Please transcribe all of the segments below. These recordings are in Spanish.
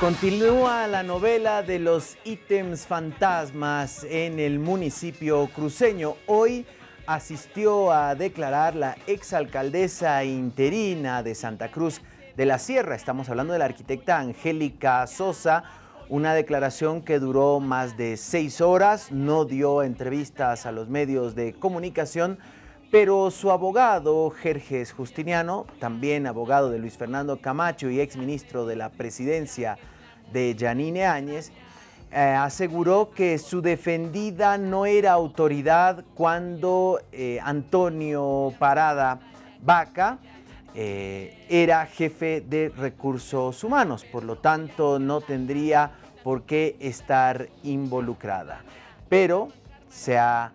continúa la novela de los ítems fantasmas en el municipio cruceño. Hoy asistió a declarar la exalcaldesa interina de Santa Cruz de la Sierra. Estamos hablando de la arquitecta Angélica Sosa, una declaración que duró más de seis horas, no dio entrevistas a los medios de comunicación, pero su abogado, Jerjes Justiniano, también abogado de Luis Fernando Camacho y exministro de la presidencia de Yanine Áñez, eh, aseguró que su defendida no era autoridad cuando eh, Antonio Parada Vaca eh, era jefe de recursos humanos, por lo tanto no tendría por qué estar involucrada. Pero se ha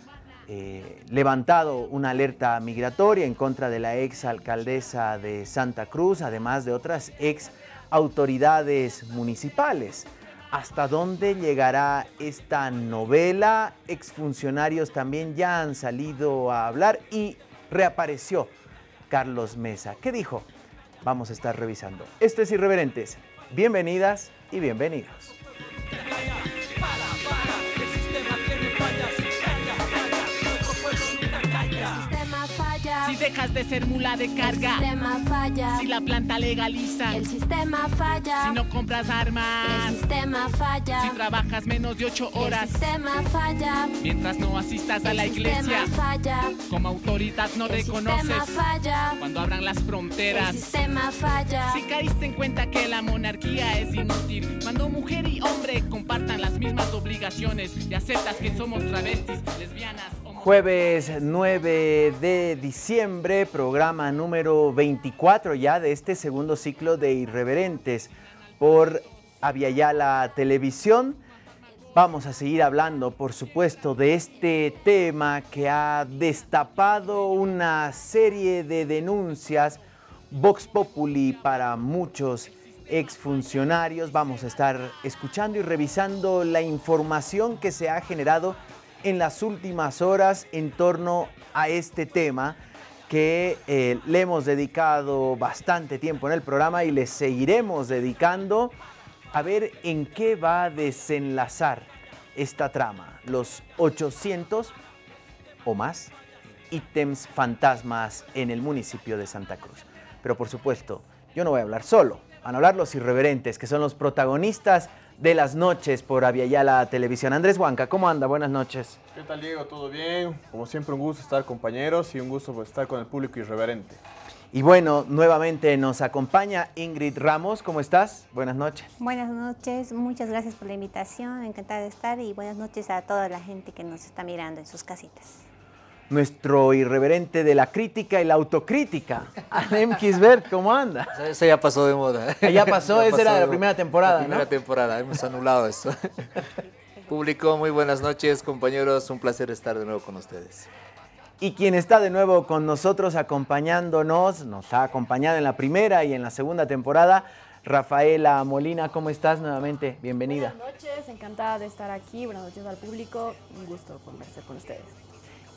eh, levantado una alerta migratoria en contra de la ex alcaldesa de Santa Cruz, además de otras ex autoridades municipales. ¿Hasta dónde llegará esta novela? Exfuncionarios también ya han salido a hablar y reapareció Carlos Mesa. ¿Qué dijo? Vamos a estar revisando. Esto es Irreverentes. Bienvenidas y bienvenidos. Dejas de ser mula de carga. El sistema falla. Si la planta legaliza. El sistema falla. Si no compras armas. El sistema falla. Si trabajas menos de ocho horas. El sistema falla. Mientras no asistas a la iglesia. El sistema falla. Como autoridad no El reconoces. sistema falla. Cuando abran las El fronteras. sistema falla. Si caíste en cuenta que la monarquía es inútil, cuando mujer y hombre compartan las mismas obligaciones y aceptas que somos travestis, lesbianas. Jueves 9 de diciembre, programa número 24 ya de este segundo ciclo de Irreverentes por Aviala Televisión. Vamos a seguir hablando, por supuesto, de este tema que ha destapado una serie de denuncias Vox Populi para muchos exfuncionarios. Vamos a estar escuchando y revisando la información que se ha generado en las últimas horas en torno a este tema que eh, le hemos dedicado bastante tiempo en el programa y le seguiremos dedicando a ver en qué va a desenlazar esta trama. Los 800 o más ítems fantasmas en el municipio de Santa Cruz. Pero por supuesto, yo no voy a hablar solo, van a hablar los irreverentes, que son los protagonistas de las noches por Aviala Televisión. Andrés Huanca, ¿cómo anda? Buenas noches. ¿Qué tal Diego? ¿Todo bien? Como siempre un gusto estar compañeros y un gusto pues, estar con el público irreverente. Y bueno, nuevamente nos acompaña Ingrid Ramos. ¿Cómo estás? Buenas noches. Buenas noches, muchas gracias por la invitación, encantada de estar y buenas noches a toda la gente que nos está mirando en sus casitas. Nuestro irreverente de la crítica y la autocrítica, Alem Kisbert, ¿cómo anda? Eso- Eso ya pasó de moda. Ah, ya pasó, esa era la de primera moda. temporada, La primera ¿no? temporada, hemos anulado eso. Público, muy buenas noches, compañeros. Un placer estar de nuevo con ustedes. Y quien está de nuevo con nosotros acompañándonos, nos ha acompañado en la primera y en la segunda temporada, Rafaela Molina, ¿cómo estás nuevamente? Bienvenida. Buenas noches, encantada de estar aquí. Buenas noches al público. Un gusto conversar con ustedes.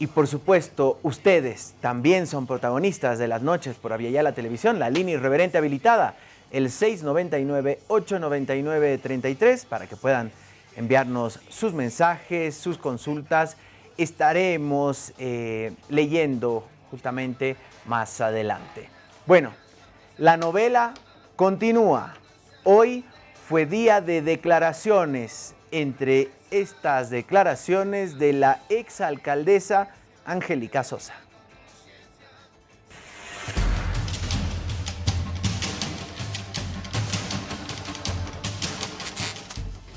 Y por supuesto, ustedes también son protagonistas de las noches por Aviala Televisión, la línea irreverente habilitada, el 699-899-33, para que puedan enviarnos sus mensajes, sus consultas. Estaremos eh, leyendo justamente más adelante. Bueno, la novela continúa. Hoy fue día de declaraciones. Entre estas declaraciones de la exalcaldesa Angélica Sosa.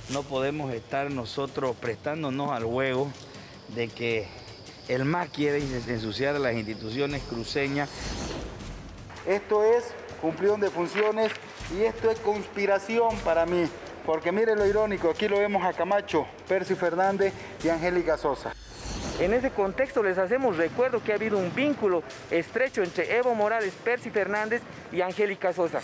No podemos estar nosotros prestándonos al juego de que el MAS quiere ensuciar las instituciones cruceñas. Esto es cumplión de funciones y esto es conspiración para mí. Porque mire lo irónico, aquí lo vemos a Camacho, Percy Fernández y Angélica Sosa. En ese contexto les hacemos recuerdo que ha habido un vínculo estrecho entre Evo Morales, Percy Fernández y Angélica Sosa.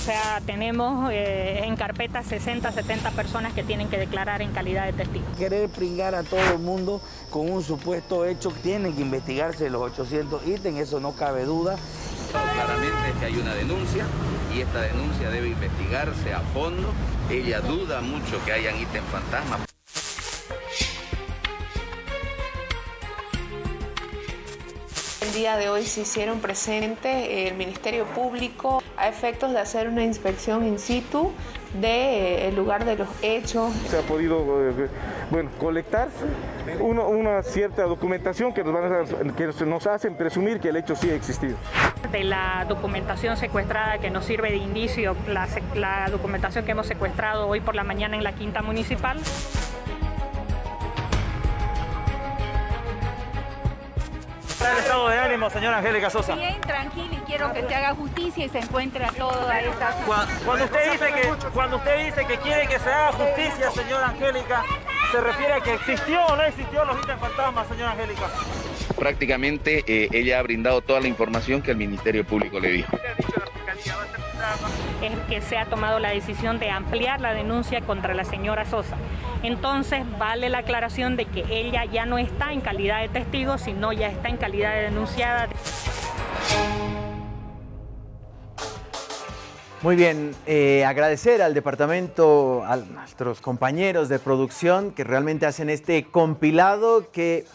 O sea, tenemos eh, en carpeta 60, 70 personas que tienen que declarar en calidad de testigos. Querer pringar a todo el mundo con un supuesto hecho, tienen que investigarse los 800 ítems, eso no cabe duda. Claramente que hay una denuncia y esta denuncia debe investigarse a fondo. Ella duda mucho que hayan ítem fantasmas. El día de hoy se hicieron presente el Ministerio Público a efectos de hacer una inspección in situ del lugar de los hechos. Se ha podido eh, bueno, colectar uno- una cierta documentación que nos, van a- que nos hacen presumir que el hecho sí ha existido. De la documentación secuestrada que nos sirve de indicio, la, la documentación que hemos secuestrado hoy por la mañana en la quinta municipal. El estado de ánimo, señora Angélica Sosa? Bien, tranquilo y quiero que se haga justicia y se encuentre a toda esta... Cuando usted dice que cuando usted dice que quiere que se haga justicia, señora Angélica, se refiere a que existió o no existió los ítems fantasmas, señora Angélica. Prácticamente eh, ella ha brindado toda la información que el Ministerio Público le dijo. Es que se ha tomado la decisión de ampliar la denuncia contra la señora Sosa. Entonces vale la aclaración de que ella ya no está en calidad de testigo, sino ya está en calidad de denunciada. Muy bien, eh, agradecer al departamento, a nuestros compañeros de producción que realmente hacen este compilado que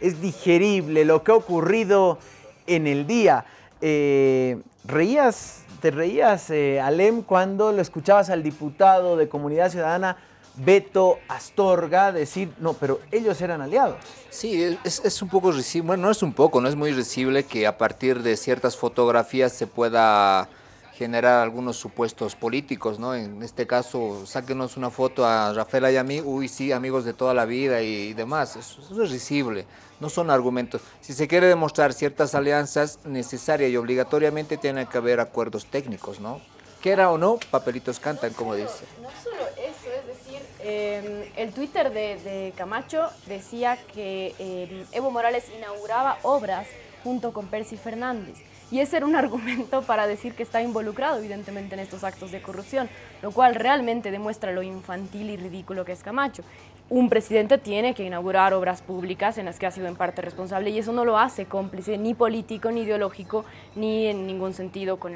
es digerible, lo que ha ocurrido en el día. Eh, ¿Reías, te reías, eh, Alem, cuando lo escuchabas al diputado de Comunidad Ciudadana, Beto Astorga, decir, no, pero ellos eran aliados? Sí, es, un poco risible, bueno, no es un poco, no es muy risible que a partir de ciertas fotografías se pueda generar algunos supuestos políticos, ¿no? En este caso, sáquenos una foto a Rafael y a mí, uy, sí, amigos de toda la vida y, demás, eso es risible, no son argumentos. Si se quiere demostrar ciertas alianzas, necesaria y obligatoriamente tiene que haber acuerdos técnicos, ¿no? Quiera o no, papelitos cantan, como dice. No solo eso, es decir, eh, el Twitter de, de Camacho decía que eh, Evo Morales inauguraba obras junto con Percy Fernández. Y ese era un argumento para decir que está involucrado evidentemente en estos actos de corrupción, lo cual realmente demuestra lo infantil y ridículo que es Camacho. Un presidente tiene que inaugurar obras públicas en las que ha sido en parte responsable y eso no lo hace cómplice ni político, ni ideológico, ni en ningún sentido con,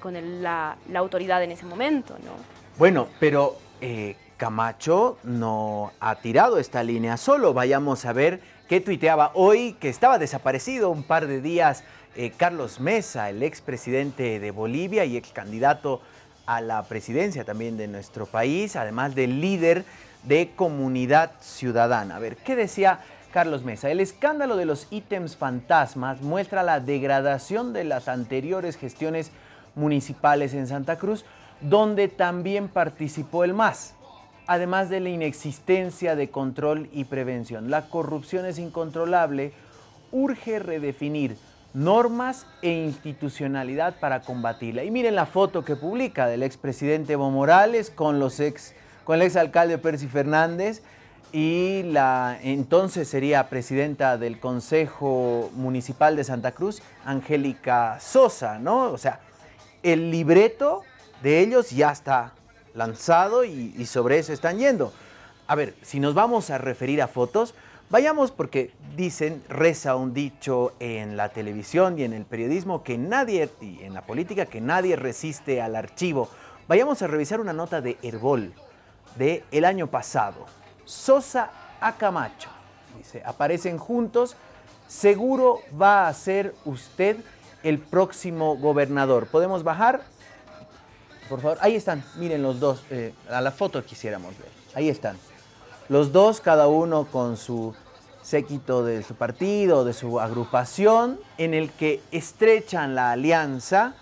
con la autoridad en ese momento, ¿no? Bueno, pero eh, Camacho no ha tirado esta línea solo. Vayamos a ver qué tuiteaba hoy, que estaba desaparecido un par de días, eh, Carlos Mesa, el expresidente de Bolivia y ex candidato a la presidencia también de nuestro país, además del líder de Comunidad Ciudadana. A ver, ¿qué decía Carlos Mesa? El escándalo de los ítems fantasmas muestra la degradación de las anteriores gestiones municipales en Santa Cruz, donde también participó el MAS, además de la inexistencia de control y prevención. La corrupción es incontrolable, urge redefinir normas e institucionalidad para combatirla. Y miren la foto que publica del expresidente Evo Morales con, los ex, con el exalcalde Percy Fernández y la entonces sería presidenta del Consejo Municipal de Santa Cruz, Angélica Sosa, ¿no? O sea, el libreto de ellos ya está lanzado y, y sobre eso están yendo. A ver, si nos vamos a referir a fotos, vayamos porque dicen, reza un dicho en la televisión y en el periodismo que nadie, y en la política, que nadie resiste al archivo. Vayamos a revisar una nota de Herbol de el año pasado. Sosa a Camacho. Dice, aparecen juntos, seguro va a ser usted el próximo gobernador. ¿Podemos bajar? Por favor, ahí están, miren los dos, eh, a la foto quisiéramos ver. Ahí están. Los dos, cada uno con su séquito de su partido, de su agrupación, en el que estrechan la alianza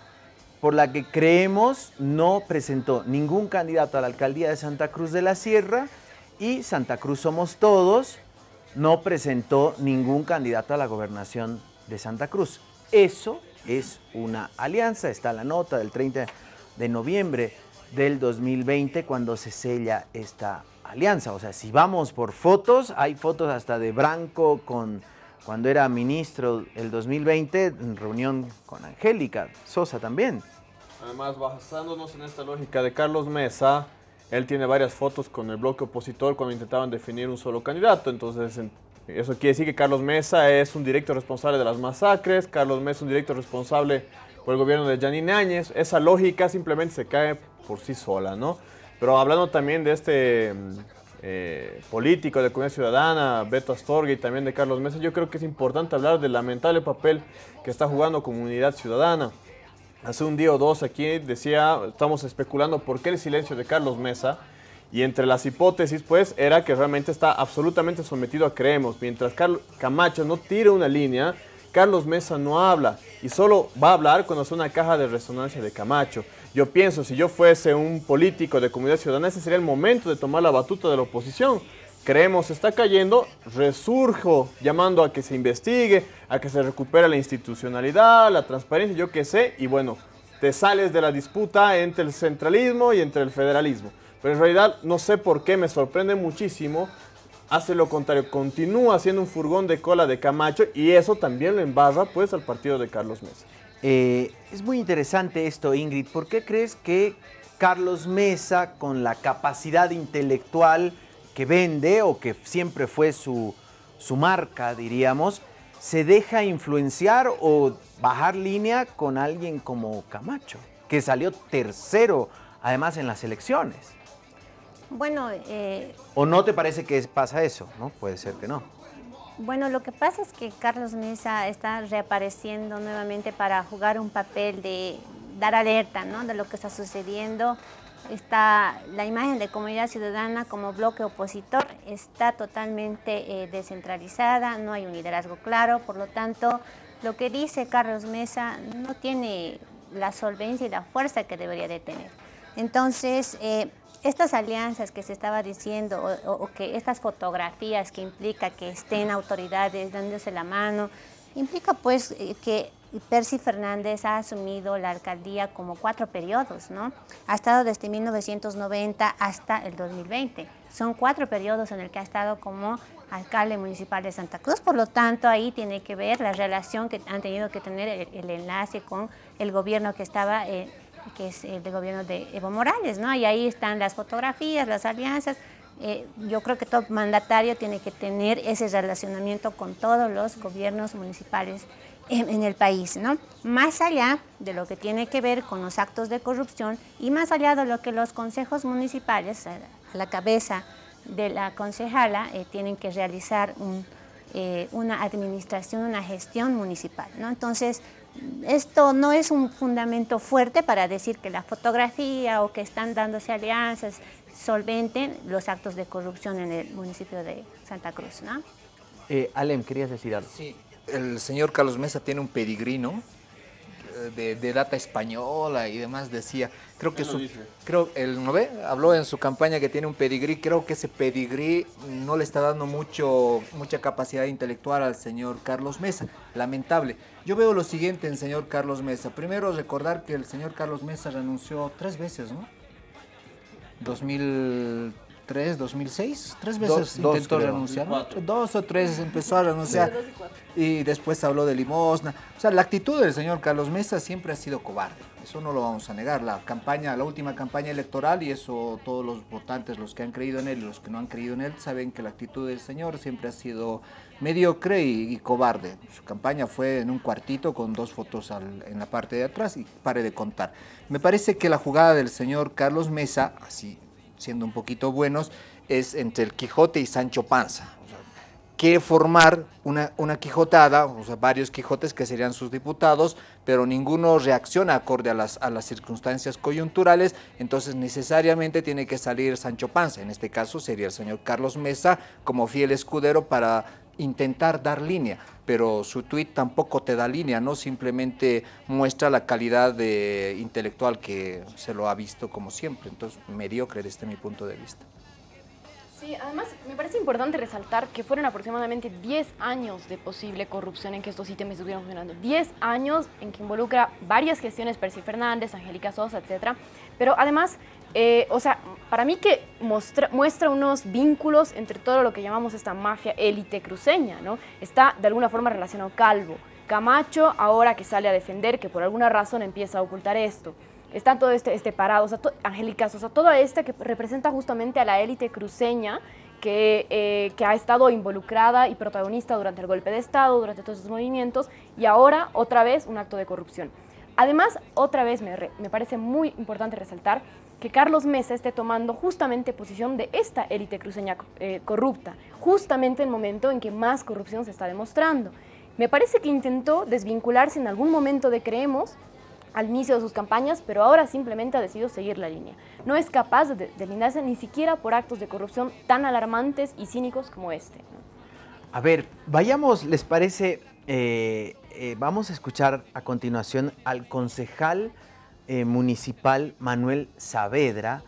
por la que creemos no presentó ningún candidato a la alcaldía de Santa Cruz de la Sierra y Santa Cruz Somos Todos no presentó ningún candidato a la gobernación de Santa Cruz. Eso es una alianza, está la nota del 30 de noviembre del 2020 cuando se sella esta. O sea, si vamos por fotos, hay fotos hasta de Branco con cuando era ministro el 2020 en reunión con Angélica Sosa también. Además, basándonos en esta lógica de Carlos Mesa, él tiene varias fotos con el bloque opositor cuando intentaban definir un solo candidato. Entonces, eso quiere decir que Carlos Mesa es un directo responsable de las masacres, Carlos Mesa es un directo responsable por el gobierno de Janine Áñez. Esa lógica simplemente se cae por sí sola, ¿no? Pero hablando también de este mm, eh, político de Comunidad Ciudadana, Beto Astorga y también de Carlos Mesa, yo creo que es importante hablar del lamentable papel que está jugando Comunidad Ciudadana. Hace un día o dos aquí decía, estamos especulando por qué el silencio de Carlos Mesa, y entre las hipótesis, pues, era que realmente está absolutamente sometido a creemos. Mientras Camacho no tira una línea, Carlos Mesa no habla y solo va a hablar cuando es una caja de resonancia de Camacho. Yo pienso, si yo fuese un político de comunidad ciudadana, ese sería el momento de tomar la batuta de la oposición. Creemos está cayendo, resurjo llamando a que se investigue, a que se recupere la institucionalidad, la transparencia, yo qué sé, y bueno, te sales de la disputa entre el centralismo y entre el federalismo. Pero en realidad no sé por qué, me sorprende muchísimo. Hace lo contrario, continúa siendo un furgón de cola de Camacho y eso también lo embarra pues al partido de Carlos Mesa. Eh, es muy interesante esto, Ingrid. ¿Por qué crees que Carlos Mesa, con la capacidad intelectual que vende o que siempre fue su, su marca, diríamos, se deja influenciar o bajar línea con alguien como Camacho, que salió tercero además en las elecciones? Bueno, eh, ¿O no te parece que pasa eso? ¿no? Puede ser que no. Bueno, lo que pasa es que Carlos Mesa está reapareciendo nuevamente para jugar un papel de dar alerta ¿no? de lo que está sucediendo. Está la imagen de comunidad ciudadana como bloque opositor está totalmente eh, descentralizada, no hay un liderazgo claro, por lo tanto, lo que dice Carlos Mesa no tiene la solvencia y la fuerza que debería de tener. Entonces, eh, estas alianzas que se estaba diciendo o, que estas fotografías que implica que estén autoridades dándose la mano, implica pues eh, que Percy Fernández ha asumido la alcaldía como cuatro periodos, ¿no? Ha estado desde 1990 hasta el 2020. Son cuatro periodos en el que ha estado como alcalde municipal de Santa Cruz, por lo tanto ahí tiene que ver la relación que han tenido que tener el, enlace con el gobierno que estaba eh, que es el de gobierno de Evo Morales, ¿no? Y ahí están las fotografías, las alianzas. Eh, yo creo que todo mandatario tiene que tener ese relacionamiento con todos los gobiernos municipales en, el país, ¿no? Más allá de lo que tiene que ver con los actos de corrupción y más allá de lo que los consejos municipales, a la cabeza de la concejala, eh, tienen que realizar eh, una administración, una gestión municipal, ¿no? Entonces, esto no es un fundamento fuerte para decir que la fotografía o que están dándose alianzas solventen los actos de corrupción en el municipio de Santa Cruz, ¿no? Eh, Alem, querías decir algo. Sí, el señor Carlos Mesa tiene un pedigrino de, data española y demás decía, creo que su, creo, el ¿no ve? habló en su campaña que tiene un pedigrí, creo que ese pedigrí no le está dando mucho, mucha capacidad intelectual al señor Carlos Mesa, lamentable. Yo veo lo siguiente en señor Carlos Mesa, primero recordar que el señor Carlos Mesa renunció tres veces, ¿no? 2000 2003, 2006, tres veces intentó renunciar, dos o tres empezó a renunciar y después habló de limosna. O sea, la actitud del señor Carlos Mesa siempre ha sido cobarde, eso no lo vamos a negar. La campaña, la última campaña electoral y eso todos los votantes, los que han creído en él y los que no han creído en él, saben que la actitud del señor siempre ha sido mediocre y, cobarde. Su campaña fue en un cuartito con dos fotos en la parte de atrás y pare de contar. Me parece que la jugada del señor Carlos Mesa, así siendo un poquito buenos, es entre el Quijote y Sancho Panza. quiere formar una, una, quijotada, o sea, varios quijotes que serían sus diputados, pero ninguno reacciona acorde a las, a las circunstancias coyunturales, entonces necesariamente tiene que salir Sancho Panza, en este caso sería el señor Carlos Mesa como fiel escudero para intentar dar línea, pero su tuit tampoco te da línea, no simplemente muestra la calidad de intelectual que se lo ha visto como siempre, entonces mediocre desde mi punto de vista. Sí, además me parece importante resaltar que fueron aproximadamente 10 años de posible corrupción en que estos ítems estuvieron funcionando. 10 años en que involucra varias gestiones, Percy Fernández, Angélica Sosa, etc. Pero además, eh, o sea, para mí que muestra, muestra unos vínculos entre todo lo que llamamos esta mafia élite cruceña, ¿no? Está de alguna forma relacionado Calvo. Camacho, ahora que sale a defender, que por alguna razón empieza a ocultar esto. está todo este, este parado, o sea, Angélica Sosa, toda esta que representa justamente a la élite cruceña que, eh, que, ha estado involucrada y protagonista durante el golpe de Estado, durante todos esos movimientos, y ahora otra vez un acto de corrupción. Además, otra vez me, me parece muy importante resaltar que Carlos Mesa esté tomando justamente posición de esta élite cruceña eh, corrupta, justamente en el momento en que más corrupción se está demostrando. Me parece que intentó desvincularse en algún momento de Creemos al inicio de sus campañas, pero ahora simplemente ha decidido seguir la línea. No es capaz de deslindarse ni siquiera por actos de corrupción tan alarmantes y cínicos como este. A ver, vayamos, ¿les parece? Eh, eh, vamos a escuchar a continuación al concejal eh, municipal Manuel Saavedra,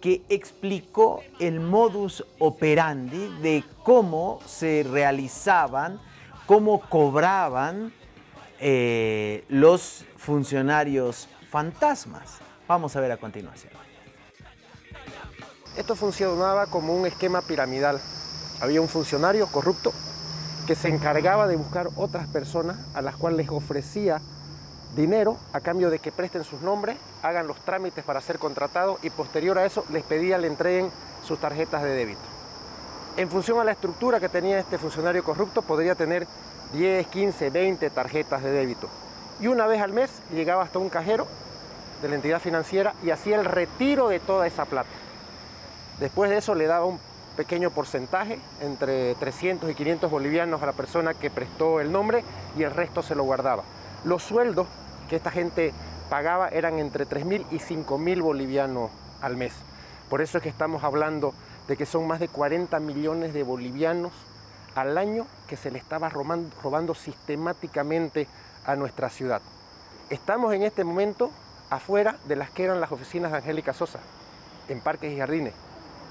que explicó el modus operandi de cómo se realizaban, cómo cobraban eh, los funcionarios fantasmas. Vamos a ver a continuación. Esto funcionaba como un esquema piramidal. Había un funcionario corrupto que se encargaba de buscar otras personas a las cuales les ofrecía dinero a cambio de que presten sus nombres, hagan los trámites para ser contratados y posterior a eso les pedía le entreguen sus tarjetas de débito. En función a la estructura que tenía este funcionario corrupto, podría tener 10, 15, 20 tarjetas de débito. Y una vez al mes llegaba hasta un cajero de la entidad financiera y hacía el retiro de toda esa plata. Después de eso le daba un pequeño porcentaje, entre 300 y 500 bolivianos a la persona que prestó el nombre y el resto se lo guardaba. Los sueldos que esta gente pagaba eran entre 3.000 y 5.000 bolivianos al mes. Por eso es que estamos hablando de que son más de 40 millones de bolivianos al año que se le estaba robando, robando sistemáticamente a nuestra ciudad. Estamos en este momento afuera de las que eran las oficinas de Angélica Sosa, en Parques y Jardines.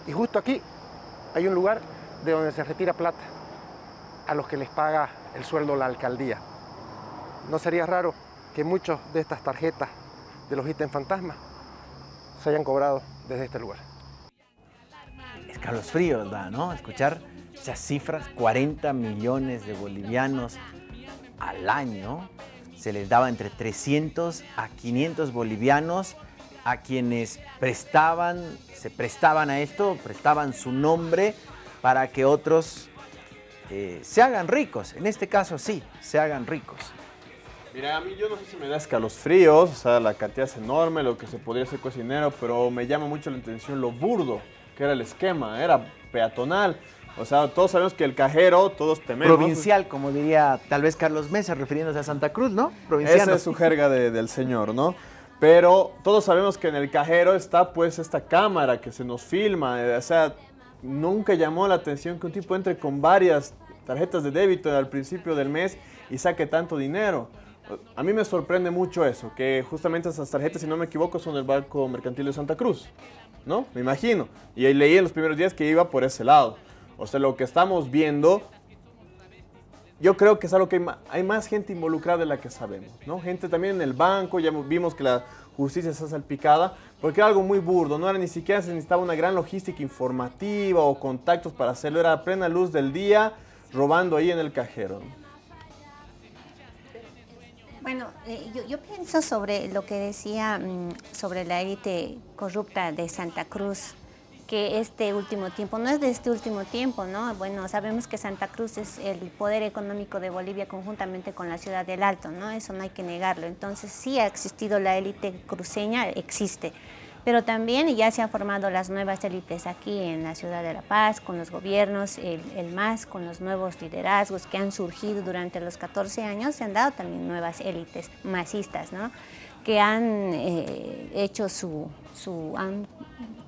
Y justo aquí hay un lugar de donde se retira plata a los que les paga el sueldo la alcaldía. No sería raro que muchas de estas tarjetas de los ítems fantasmas se hayan cobrado desde este lugar. Escalofrío, ¿verdad? ¿No? Escuchar esas cifras, 40 millones de bolivianos al año, se les daba entre 300 a 500 bolivianos a quienes prestaban, se prestaban a esto, prestaban su nombre para que otros eh, se hagan ricos. En este caso sí, se hagan ricos. Mira, a mí yo no sé si me da escalofríos, o sea, la cantidad es enorme, lo que se podría hacer cocinero, pero me llama mucho la atención lo burdo que era el esquema, era peatonal. O sea, todos sabemos que el cajero, todos tememos. Provincial, como diría tal vez Carlos Mesa, refiriéndose a Santa Cruz, ¿no? Provincial. Esa es su jerga del señor, ¿no? Pero todos sabemos que en el cajero está pues esta cámara que se nos filma. O sea, nunca llamó la atención que un tipo entre con varias tarjetas de débito al principio del mes y saque tanto dinero. A mí me sorprende mucho eso, que justamente esas tarjetas, si no me equivoco, son del Banco Mercantil de Santa Cruz, ¿no? Me imagino. Y ahí leí en los primeros días que iba por ese lado. O sea, lo que estamos viendo, yo creo que es algo que hay más, gente involucrada de la que sabemos, ¿no? Gente también en el banco, ya vimos que la justicia está salpicada, porque era algo muy burdo, no era ni siquiera se necesitaba una gran logística informativa o contactos para hacerlo, era a plena luz del día, robando ahí en el cajero. Bueno, eh, yo, pienso sobre lo que decía mm, sobre la élite corrupta de Santa Cruz, que este último tiempo, no es de este último tiempo, ¿no? Bueno, sabemos que Santa Cruz es el poder económico de Bolivia conjuntamente con la ciudad del Alto, ¿no? Eso no hay que negarlo. Entonces sí ha existido la élite cruceña, existe pero también ya se han formado las nuevas élites aquí en la ciudad de La Paz, con los gobiernos, el, MAS, con los nuevos liderazgos que han surgido durante los 14 años, se han dado también nuevas élites masistas, ¿no? Que han eh, hecho su, su,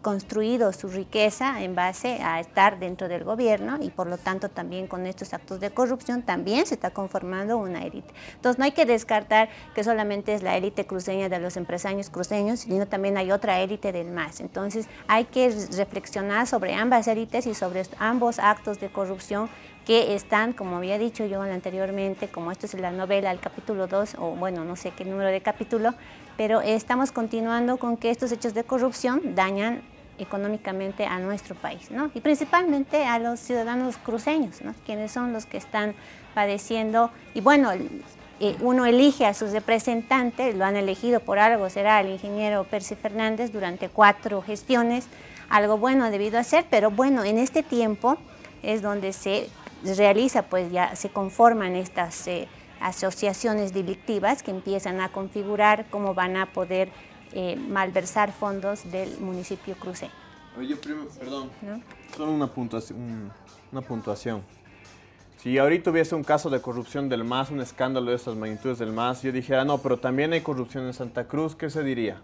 construido su riqueza en base a estar dentro del gobierno y por lo tanto también con estos actos de corrupción también se está conformando una élite. Entonces no hay que descartar que solamente es la élite cruceña de los empresarios cruceños, sino también hay otra élite del MAS. Entonces hay que reflexionar sobre ambas élites y sobre ambos actos de corrupción que están, como había dicho yo anteriormente, como esto es la novela, el capítulo 2, o bueno, no sé qué número de capítulo, pero estamos continuando con que estos hechos de corrupción dañan económicamente a nuestro país, ¿no? Y principalmente a los ciudadanos cruceños, ¿no? Quienes son los que están padeciendo, y bueno, eh, uno elige a sus representantes, lo han elegido por algo, será el ingeniero Percy Fernández durante cuatro gestiones, algo bueno ha debido hacer, pero bueno, en este tiempo es donde se realiza, pues ya se conforman estas eh, asociaciones delictivas que empiezan a configurar cómo van a poder eh, malversar fondos del municipio cruceño. Oye, primo, perdón, solo una puntuación, una puntuación. Si ahorita hubiese un caso de corrupción del MAS, un escándalo de estas magnitudes del MAS, yo dijera, no, pero también hay corrupción en Santa Cruz, ¿qué se diría?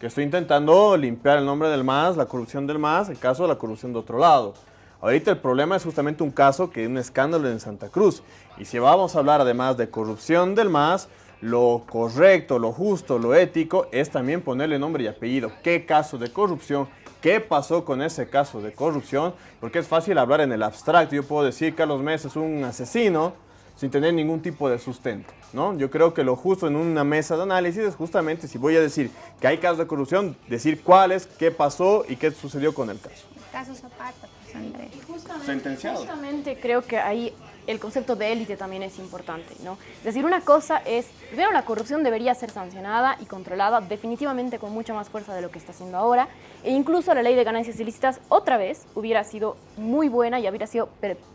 Que estoy intentando limpiar el nombre del MAS, la corrupción del MAS, el caso de la corrupción de otro lado. Ahorita el problema es justamente un caso que es un escándalo en Santa Cruz. Y si vamos a hablar además de corrupción del MAS, lo correcto, lo justo, lo ético es también ponerle nombre y apellido. ¿Qué caso de corrupción? ¿Qué pasó con ese caso de corrupción? Porque es fácil hablar en el abstracto. Yo puedo decir Carlos Mesa es un asesino sin tener ningún tipo de sustento. ¿no? Yo creo que lo justo en una mesa de análisis es justamente si voy a decir que hay casos de corrupción, decir cuáles, qué pasó y qué sucedió con el caso. caso Zapata, Sentenciado. Justamente creo que ahí el concepto de élite también es importante, ¿no? Es decir, una cosa es, primero la corrupción debería ser sancionada y controlada definitivamente con mucha más fuerza de lo que está haciendo ahora, e incluso la ley de ganancias ilícitas otra vez hubiera sido muy buena y hubiera sido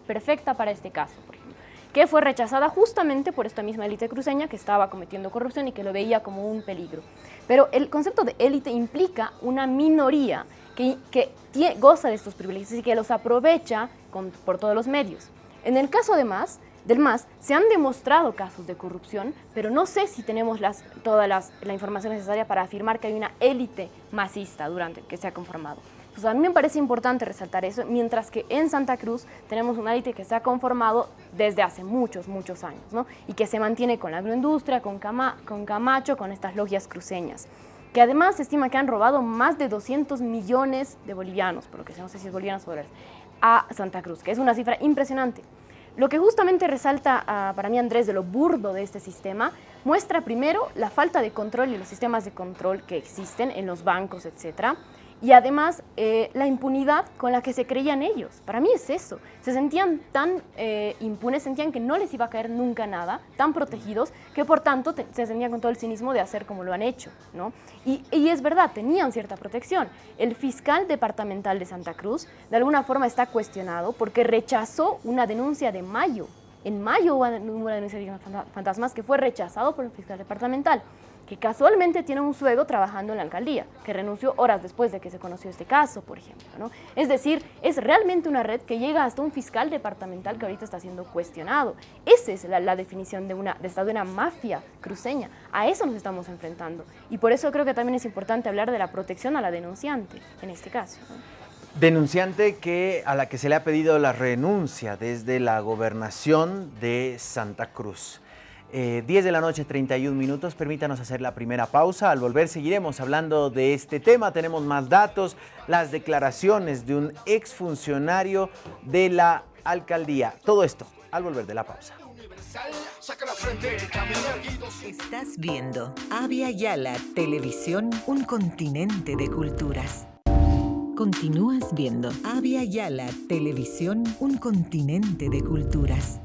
perfecta para este caso, por ejemplo, que fue rechazada justamente por esta misma élite cruceña que estaba cometiendo corrupción y que lo veía como un peligro. Pero el concepto de élite implica una minoría que, goza de estos privilegios y que los aprovecha por todos los medios. En el caso de MAS, del MAS, se han demostrado casos de corrupción, pero no sé si tenemos las, toda la información necesaria para afirmar que hay una élite masista durante que se ha conformado. Pues a mí me parece importante resaltar eso, mientras que en Santa Cruz tenemos una élite que se ha conformado desde hace muchos, muchos años, ¿no? y que se mantiene con la agroindustria, con Camacho, con estas logias cruceñas que además se estima que han robado más de 200 millones de bolivianos, por lo que no sé si es bolivianos o dólares, a Santa Cruz, que es una cifra impresionante. Lo que justamente resalta ah, para mí Andrés de lo burdo de este sistema, muestra primero la falta de control y los sistemas de control que existen en los bancos, etcétera, y además eh, la impunidad con la que se creían ellos. Para mí es eso. Se sentían tan eh, impunes, sentían que no les iba a caer nunca nada, tan protegidos, que por tanto se sentían con todo el cinismo de hacer como lo han hecho. ¿no? Y, y, es verdad, tenían cierta protección. El fiscal departamental de Santa Cruz de alguna forma está cuestionado porque rechazó una denuncia de mayo. En mayo hubo una denuncia de fantasmas que fue rechazado por el fiscal departamental que casualmente tiene un suegro trabajando en la alcaldía, que renunció horas después de que se conoció este caso, por ejemplo. ¿no? Es decir, es realmente una red que llega hasta un fiscal departamental que ahorita está siendo cuestionado. Esa es la, definición de, una, de, una mafia cruceña. A eso nos estamos enfrentando. Y por eso creo que también es importante hablar de la protección a la denunciante, en este caso. Denunciante que, a la que se le ha pedido la renuncia desde la gobernación de Santa Cruz. 10 eh, de la noche, 31 minutos. Permítanos hacer la primera pausa. Al volver seguiremos hablando de este tema. Tenemos más datos, las declaraciones de un exfuncionario de la alcaldía. Todo esto al volver de la pausa. Estás viendo Avia Yala Televisión, un continente de culturas. Continúas viendo Avia Yala Televisión, un continente de culturas.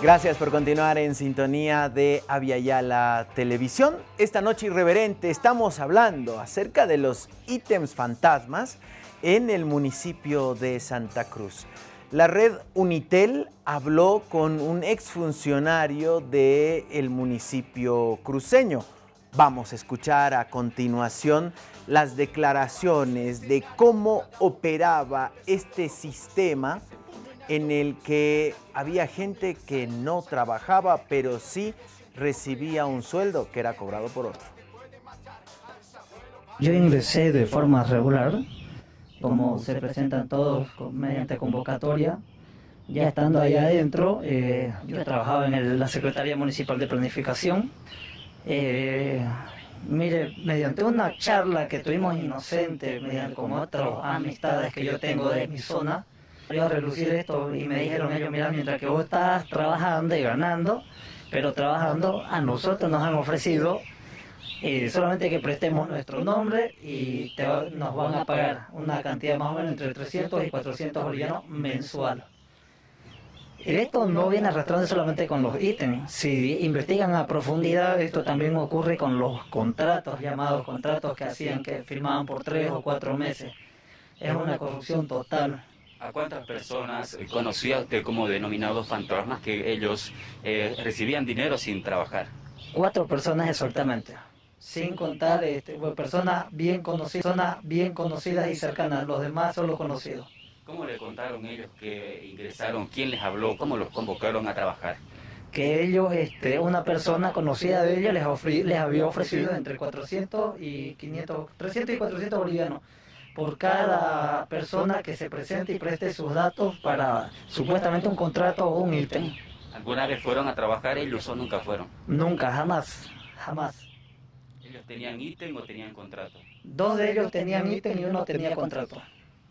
Gracias por continuar en sintonía de Aviala Televisión. Esta noche irreverente estamos hablando acerca de los ítems fantasmas en el municipio de Santa Cruz. La red Unitel habló con un exfuncionario del municipio cruceño. Vamos a escuchar a continuación las declaraciones de cómo operaba este sistema en el que había gente que no trabajaba, pero sí recibía un sueldo que era cobrado por otro. Yo ingresé de forma regular, como se presentan todos mediante convocatoria. Ya estando ahí adentro, eh, yo trabajaba en la Secretaría Municipal de Planificación. Eh, mire, mediante una charla que tuvimos inocente, mediante con otras amistades que yo tengo de mi zona, a relucir esto y me dijeron ellos, mira, mientras que vos estás trabajando y ganando, pero trabajando, a nosotros nos han ofrecido eh, solamente que prestemos nuestro nombre y nos van a pagar una cantidad más o menos entre 300 y 400 bolivianos mensual. Esto no viene arrastrando solamente con los ítems. Si investigan a profundidad, esto también ocurre con los contratos, llamados contratos que hacían, que firmaban por tres o cuatro meses. Es una corrupción total. ¿A cuántas personas conocía usted como denominados fantasmas que ellos eh, recibían dinero sin trabajar? Cuatro personas exactamente, sin contar este, personas bien conocidas, personas bien conocidas y cercanas, los demás son los conocidos. ¿Cómo le contaron ellos que ingresaron? ¿Quién les habló? ¿Cómo los convocaron a trabajar? Que ellos, este, una persona conocida de ellos les, les había ofrecido entre 400 y 500, 300 y 400 bolivianos por cada persona que se presente y preste sus datos para supuestamente un contrato o un ítem. ¿Alguna vez fueron a trabajar ellos o nunca fueron? Nunca, jamás, jamás. ¿Ellos tenían ítem o tenían contrato? Dos de ellos tenían ítem y uno tenía contrato.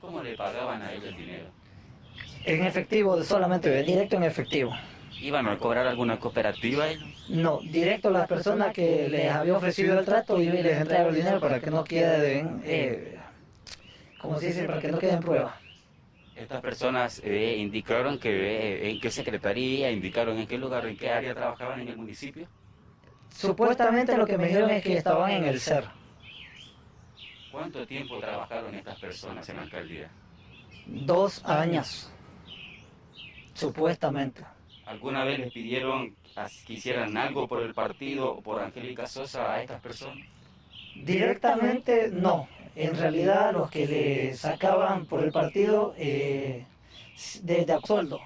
¿Cómo le pagaban a ellos el dinero? En efectivo, solamente directo en efectivo. ¿Iban a cobrar alguna cooperativa ellos? No, directo a las personas que les había ofrecido el trato y les entregaron el dinero para que no queden eh, como se dice, para que no queden pruebas. Estas personas eh, indicaron que eh, en qué secretaría, indicaron en qué lugar, en qué área trabajaban en el municipio. Supuestamente lo que me dijeron es que estaban en el CER. ¿Cuánto tiempo trabajaron estas personas en la alcaldía? Dos años, supuestamente. ¿Alguna vez les pidieron que hicieran algo por el partido o por Angélica Sosa a estas personas? Directamente no en realidad los que le sacaban por el partido eh, de, de sueldo.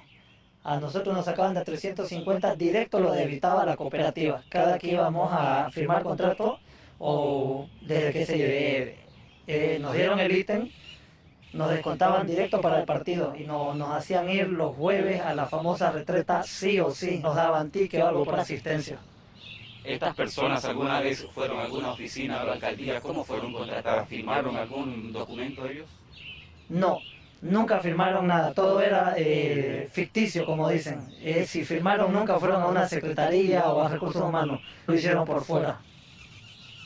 A nosotros nos sacaban de 350 directo, lo debitaba la cooperativa. Cada que íbamos a firmar contrato o desde que se eh, nos dieron el ítem, nos descontaban directo para el partido y no, nos hacían ir los jueves a la famosa retreta sí o sí, nos daban ticket o algo por asistencia. ¿Estas personas alguna vez fueron a alguna oficina o la alcaldía? ¿Cómo fueron contratadas? ¿Firmaron algún documento ellos? No, nunca firmaron nada. Todo era eh, ficticio, como dicen. Eh, si firmaron, nunca fueron a una secretaría o a recursos humanos. Lo hicieron por fuera.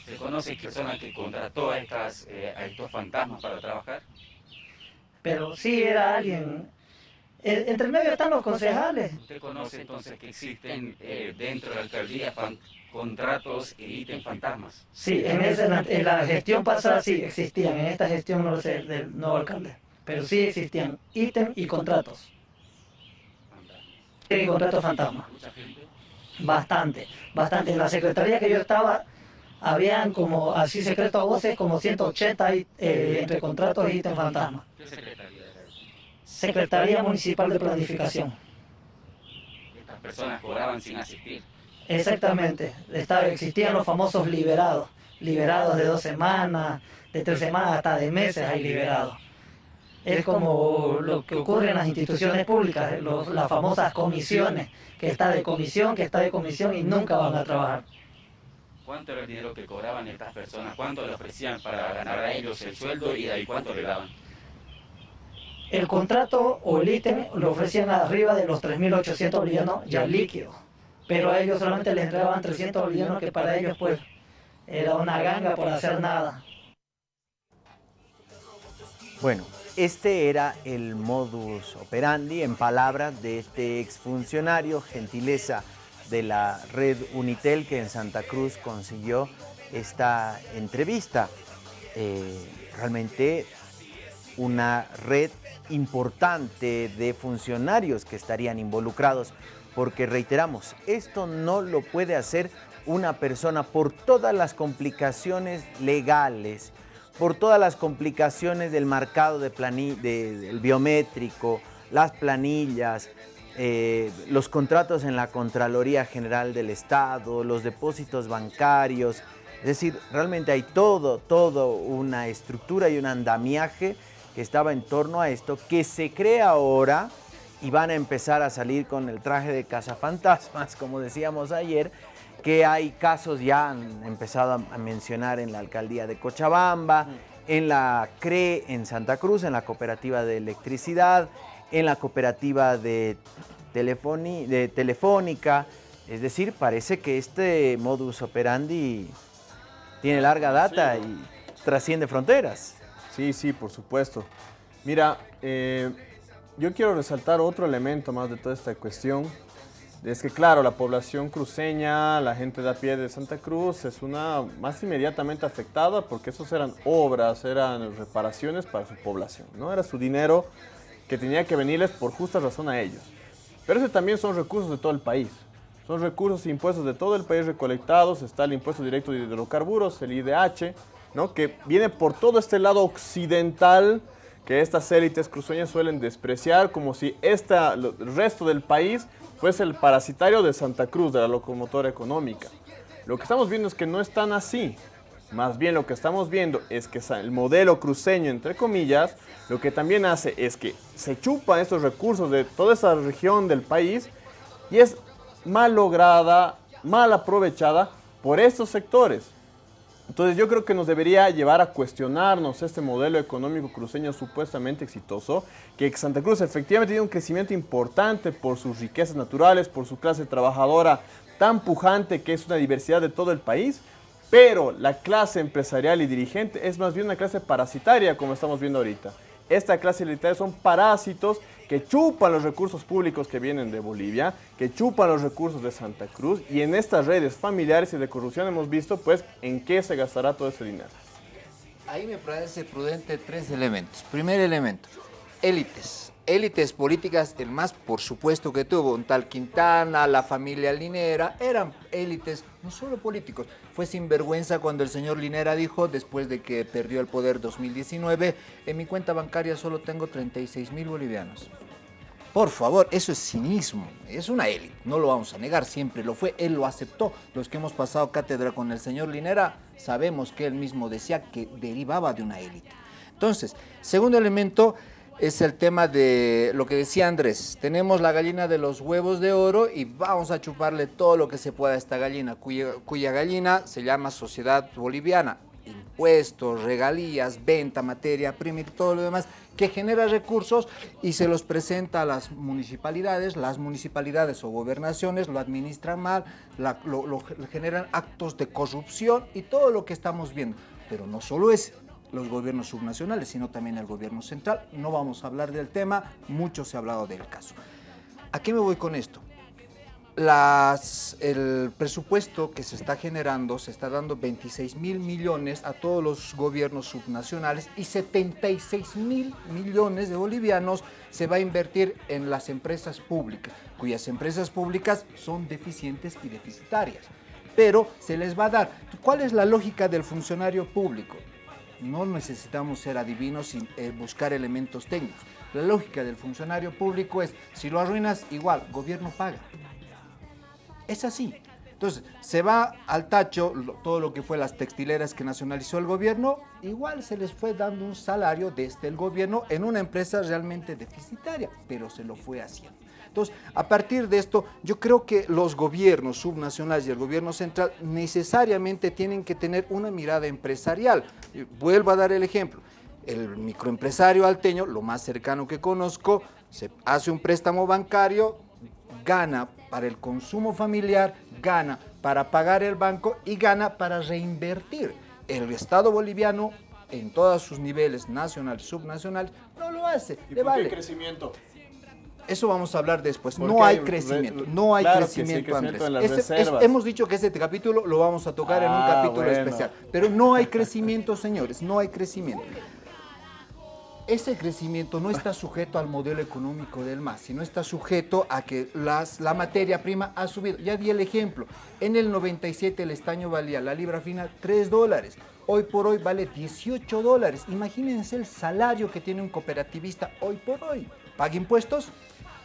¿Se conoce persona que contrató a, estas, eh, a estos fantasmas para trabajar? Pero sí era alguien entre medio están los concejales. ¿Usted conoce entonces que existen dentro de la alcaldía contratos y ítem fantasmas. Sí, en, la gestión pasada sí existían, en esta gestión no lo sé, del nuevo alcalde, pero sí existían ítem y contratos. Y contratos fantasmas. Bastante, bastante. En la secretaría que yo estaba, habían como, así secreto a voces, como 180 eh, entre contratos y ítem fantasmas. ¿Qué secretaría Secretaría Municipal de Planificación. Estas personas cobraban sin asistir. Exactamente. Estaba, existían los famosos liberados. Liberados de dos semanas, de tres semanas, hasta de meses hay liberados. Es como lo que ocurre en las instituciones públicas, las famosas comisiones, que está de comisión, que está de comisión y nunca van a trabajar. ¿Cuánto era el dinero que cobraban estas personas? ¿Cuánto le ofrecían para ganar a ellos el sueldo y ahí cuánto le daban? El contrato o el ítem lo ofrecían arriba de los 3.800 bolivianos ya líquidos pero a ellos solamente les entregaban 300 bolivianos que para ellos pues era una ganga por hacer nada. Bueno, este era el modus operandi en palabras de este exfuncionario, gentileza de la red Unitel que en Santa Cruz consiguió esta entrevista. Eh, realmente una red importante de funcionarios que estarían involucrados porque reiteramos, esto no lo puede hacer una persona por todas las complicaciones legales, por todas las complicaciones del marcado de del biométrico, las planillas, eh, los contratos en la Contraloría General del Estado, los depósitos bancarios, es decir, realmente hay todo, todo una estructura y un andamiaje que estaba en torno a esto, que se crea ahora y van a empezar a salir con el traje de cazafantasmas, como decíamos ayer, que hay casos ya han empezado a mencionar en la alcaldía de Cochabamba, en la CRE en Santa Cruz, en la cooperativa de electricidad, en la cooperativa de, de telefónica. Es decir, parece que este modus operandi tiene larga data y trasciende fronteras. Sí, sí, por supuesto. Mira, eh, yo quiero resaltar otro elemento más de toda esta cuestión. Es que claro, la población cruceña, la gente de a pie de Santa Cruz es una más inmediatamente afectada porque esos eran obras, eran reparaciones para su población, ¿no? Era su dinero que tenía que venirles por justa razón a ellos. Pero ese también son recursos de todo el país. Son recursos e impuestos de todo el país recolectados. Está el impuesto directo de hidrocarburos, el IDH, ¿no? que viene por todo este lado occidental que estas élites cruceñas suelen despreciar, como si el resto del país fuese el parasitario de Santa Cruz, de la locomotora económica. Lo que estamos viendo es que no es tan así. Más bien lo que estamos viendo es que el modelo cruceño, entre comillas, lo que también hace es que se chupan estos recursos de toda esa región del país y es mal lograda, mal aprovechada por estos sectores. Entonces yo creo que nos debería llevar a cuestionarnos este modelo económico cruceño supuestamente exitoso, que Santa Cruz efectivamente tiene un crecimiento importante por sus riquezas naturales, por su clase trabajadora tan pujante que es una diversidad de todo el país, pero la clase empresarial y dirigente es más bien una clase parasitaria como estamos viendo ahorita. Esta clase elitaria son parásitos que chupan los recursos públicos que vienen de Bolivia, que chupan los recursos de Santa Cruz y en estas redes familiares y de corrupción hemos visto pues en qué se gastará todo ese dinero. Ahí me parece prudente tres elementos. Primer elemento, élites élites políticas, el más por supuesto que tuvo, un tal Quintana, la familia Linera, eran élites, no solo políticos. Fue sinvergüenza cuando el señor Linera dijo, después de que perdió el poder 2019, en mi cuenta bancaria solo tengo 36 mil bolivianos. Por favor, eso es cinismo, es una élite, no lo vamos a negar, siempre lo fue, él lo aceptó. Los que hemos pasado cátedra con el señor Linera, sabemos que él mismo decía que derivaba de una élite. Entonces, segundo elemento, es el tema de lo que decía Andrés. Tenemos la gallina de los huevos de oro y vamos a chuparle todo lo que se pueda a esta gallina, cuya, gallina se llama Sociedad Boliviana. Impuestos, regalías, venta, materia prima y todo lo demás que genera recursos y se los presenta a las municipalidades. Las municipalidades o gobernaciones lo administran mal, lo generan actos de corrupción y todo lo que estamos viendo. Pero no solo es los gobiernos subnacionales, sino también el gobierno central. No vamos a hablar del tema, mucho se ha hablado del caso. ¿A qué me voy con esto? Las, el presupuesto que se está generando, se está dando 26 mil millones a todos los gobiernos subnacionales y 76 mil millones de bolivianos se va a invertir en las empresas públicas, cuyas empresas públicas son deficientes y deficitarias. Pero se les va a dar. ¿Cuál es la lógica del funcionario público? No necesitamos ser adivinos sin eh, buscar elementos técnicos. La lógica del funcionario público es, si lo arruinas, igual, gobierno paga. Es así. Entonces, se va al tacho todo lo que fue las textileras que nacionalizó el gobierno, igual se les fue dando un salario desde el gobierno en una empresa realmente deficitaria, pero se lo fue haciendo. Entonces, a partir de esto, yo creo que los gobiernos subnacionales y el gobierno central necesariamente tienen que tener una mirada empresarial. Vuelvo a dar el ejemplo. El microempresario alteño, lo más cercano que conozco, se hace un préstamo bancario, gana para el consumo familiar, gana para pagar el banco y gana para reinvertir. El Estado boliviano en todos sus niveles, nacional, subnacional, no lo hace. ¿Y por qué crecimiento? Eso vamos a hablar después. No hay, crecimiento, no hay crecimiento, Andrés. hemos dicho que ese capítulo lo vamos a tocar en un ah, capítulo especial, pero no hay crecimiento, señores, no hay crecimiento. Ese crecimiento no está sujeto al modelo económico del MAS, sino está sujeto a que las, la materia prima ha subido. Ya di el ejemplo, en el 97 el estaño valía la libra fina 3 dólares, hoy por hoy vale 18 dólares. Imagínense el salario que tiene un cooperativista hoy por hoy. ¿Paga impuestos?